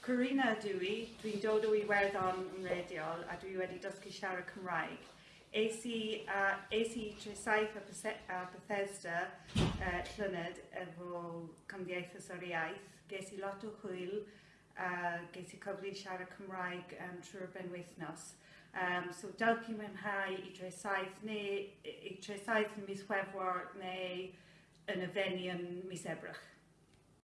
Corina ydw i, dwi'n dod o Iwerddon yn rediol a dwi wedi dysgu siarad Cymraeg. Es i, uh, es i tresaith a, a Bethesda uh, llynedd efo Cymdeithas o'r Iaith. Ges i lot o hwyl a uh, ges i cyfle i siarad Cymraeg um, trwy'r benwythnos. Um, so dawch i mwynhau i tresaith neu i tresaith yn mis Chwefror neu yn y feni yn mis Ebrach.